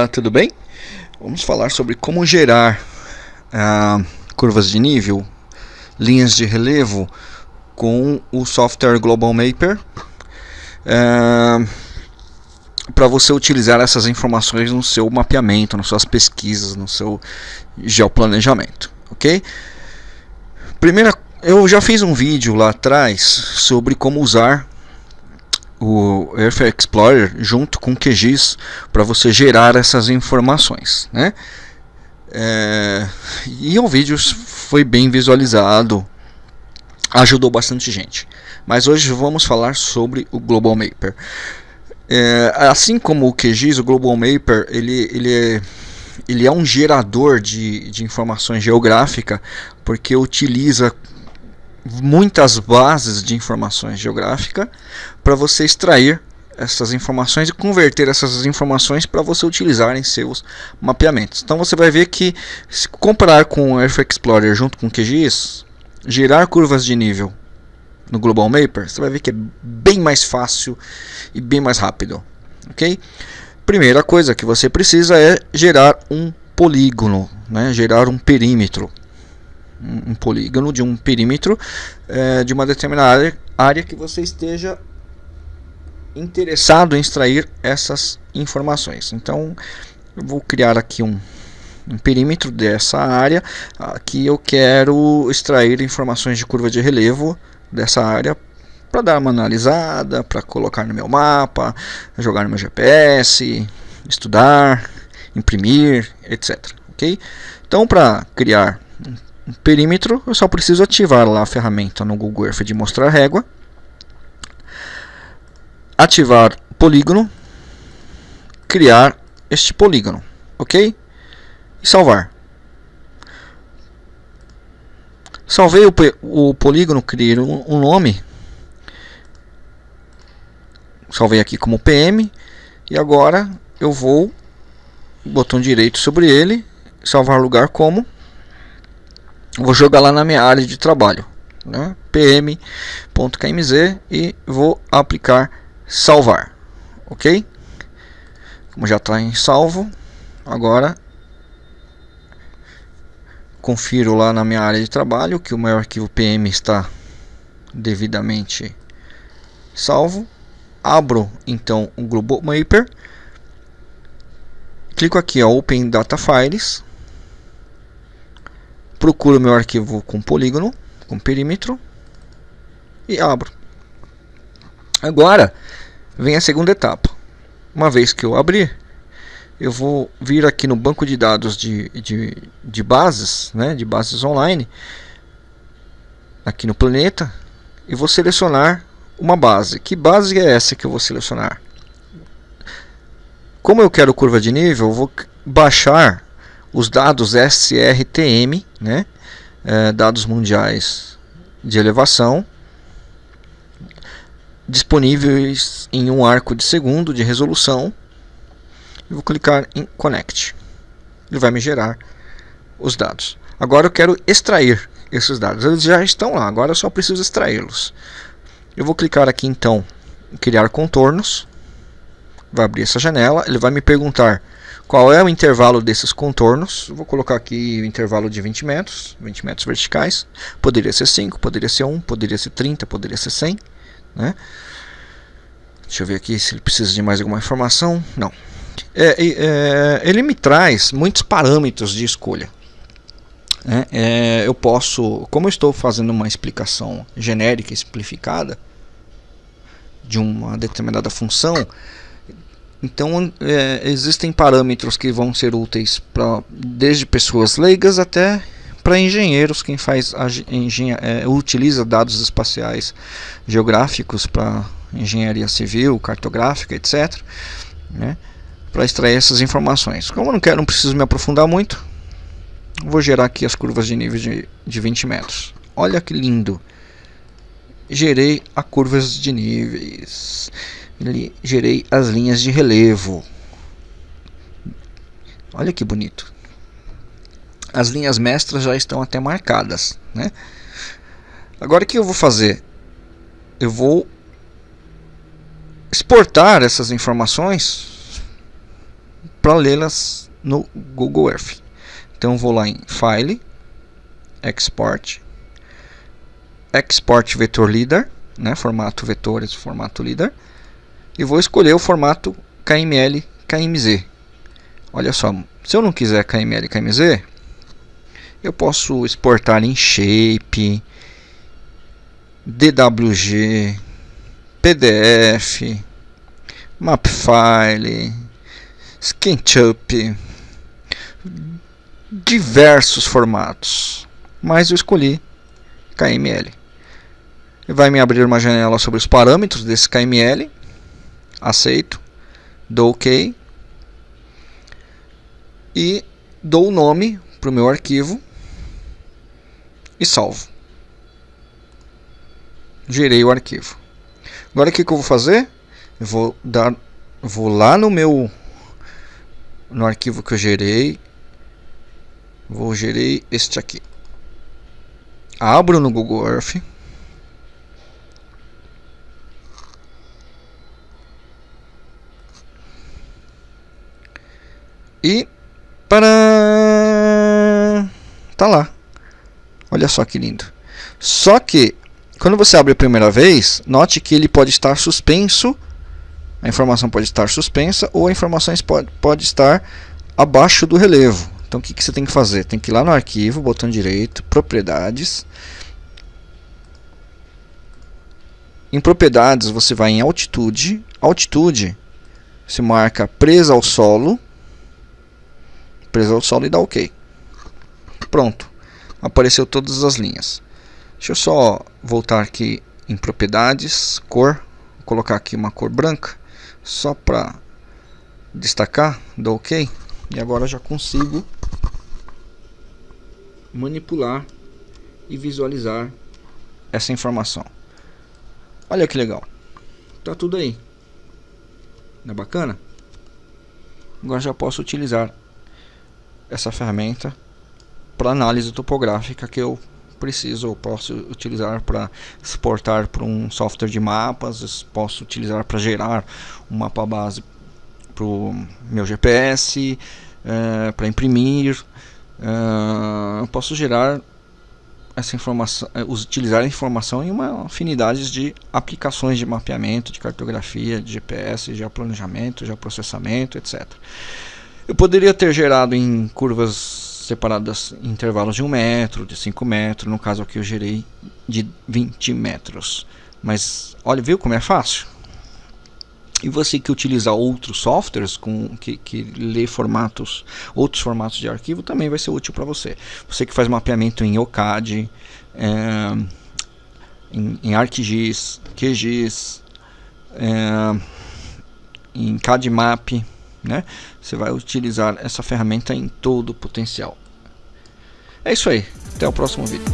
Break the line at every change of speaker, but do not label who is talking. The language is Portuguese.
Olá, tudo bem? Vamos falar sobre como gerar ah, curvas de nível, linhas de relevo com o software Global Mapper ah, para você utilizar essas informações no seu mapeamento, nas suas pesquisas, no seu geoplanejamento, ok? Primeira, eu já fiz um vídeo lá atrás sobre como usar o Earth Explorer junto com o QGIS para você gerar essas informações, né? É, e o vídeo foi bem visualizado, ajudou bastante gente. Mas hoje vamos falar sobre o Global Mapper. É, assim como o QGIS, o Global Mapper ele, ele, é, ele é um gerador de, de informações geográfica porque utiliza muitas bases de informações geográfica para você extrair essas informações e converter essas informações para você utilizar em seus mapeamentos. Então você vai ver que se comparar com o Earth Explorer junto com o QGIS, gerar curvas de nível no Global Mapper, você vai ver que é bem mais fácil e bem mais rápido, ok? Primeira coisa que você precisa é gerar um polígono, né? gerar um perímetro um, polígono de um perímetro é, de uma determinada área, área que você esteja interessado em extrair essas informações. Então, eu vou criar aqui um, um perímetro dessa área. Aqui eu quero extrair informações de curva de relevo dessa área para dar uma analisada, para colocar no meu mapa, jogar no meu GPS, estudar, imprimir, etc. Ok? Então, para criar perímetro, eu só preciso ativar lá a ferramenta no Google Earth de mostrar régua, ativar polígono, criar este polígono, ok? E salvar. Salvei o, o polígono, criei um, um nome, salvei aqui como PM, e agora eu vou, botão direito sobre ele, salvar lugar como vou jogar lá na minha área de trabalho, né? pm.kmz e vou aplicar salvar, ok? Como já está em salvo, agora confiro lá na minha área de trabalho que o meu arquivo PM está devidamente salvo. Abro então o Global Mapper, clico aqui ó, Open Data Files procuro meu arquivo com polígono, com perímetro e abro. Agora vem a segunda etapa. Uma vez que eu abrir, eu vou vir aqui no banco de dados de, de, de bases, né, de bases online, aqui no planeta, e vou selecionar uma base. Que base é essa que eu vou selecionar? Como eu quero curva de nível, eu vou baixar os dados SRTM, né, é, dados mundiais de elevação, disponíveis em um arco de segundo de resolução. Eu vou clicar em Connect. Ele vai me gerar os dados. Agora eu quero extrair esses dados. Eles já estão lá, agora eu só preciso extraí-los. Eu vou clicar aqui então em criar contornos. Vai abrir essa janela. Ele vai me perguntar qual é o intervalo desses contornos? Vou colocar aqui o intervalo de 20 metros, 20 metros verticais. Poderia ser 5, poderia ser 1, poderia ser 30, poderia ser 100. Né? Deixa eu ver aqui se ele precisa de mais alguma informação. Não. É, é, ele me traz muitos parâmetros de escolha. É, é, eu posso, como eu estou fazendo uma explicação genérica, simplificada de uma determinada função, então é, existem parâmetros que vão ser úteis para desde pessoas leigas até para engenheiros, quem faz engenha, é, utiliza dados espaciais geográficos para engenharia civil, cartográfica, etc. Né, para extrair essas informações. Como eu não quero, não preciso me aprofundar muito, vou gerar aqui as curvas de nível de, de 20 metros. Olha que lindo! Gerei a curvas de níveis gerei as linhas de relevo. Olha que bonito. As linhas mestras já estão até marcadas, né? Agora o que eu vou fazer? Eu vou exportar essas informações para lê-las no Google Earth. Então vou lá em File, Export, Export Vector Leader, né, formato vetores, formato leader, e vou escolher o formato KML, KMZ. Olha só, se eu não quiser KML, KMZ, eu posso exportar em Shape, DWG, PDF, Mapfile, SketchUp, diversos formatos, mas eu escolhi KML. Vai me abrir uma janela sobre os parâmetros desse KML, aceito, dou OK e dou o nome para o meu arquivo e salvo. Gerei o arquivo. Agora o que, que eu vou fazer? Eu vou dar, vou lá no meu, no arquivo que eu gerei, vou gerei este aqui. Abro no Google Earth. E para tá lá. Olha só que lindo. Só que quando você abre a primeira vez, note que ele pode estar suspenso, a informação pode estar suspensa ou a informação pode, pode estar abaixo do relevo. Então o que, que você tem que fazer? Tem que ir lá no arquivo, botão direito, propriedades. Em propriedades você vai em altitude, altitude se marca presa ao solo, presa ao solo e dá OK. Pronto, apareceu todas as linhas. Deixa eu só voltar aqui em propriedades, cor, vou colocar aqui uma cor branca, só para destacar, dou OK, e agora já consigo manipular e visualizar essa informação. Olha que legal, tá tudo aí, não é bacana? Agora já posso utilizar essa ferramenta para análise topográfica que eu preciso ou posso utilizar para exportar para um software de mapas, posso utilizar para gerar um mapa base para o meu GPS, é, para imprimir, é, posso gerar essa informação, é, utilizar a informação em uma afinidade de aplicações de mapeamento, de cartografia, de GPS, de planejamento, de processamento, etc. Eu poderia ter gerado em curvas separadas em intervalos de 1 metro, de 5 metros, no caso aqui eu gerei de 20 metros. Mas olha, viu como é fácil? E você que utiliza outros softwares com, que, que lê formatos, outros formatos de arquivo, também vai ser útil para você. Você que faz mapeamento em OCAD, é, em, em ArcGIS, QGIS, é, em CADMAP, né? Você vai utilizar essa ferramenta em todo o potencial. É isso aí. Até o próximo vídeo.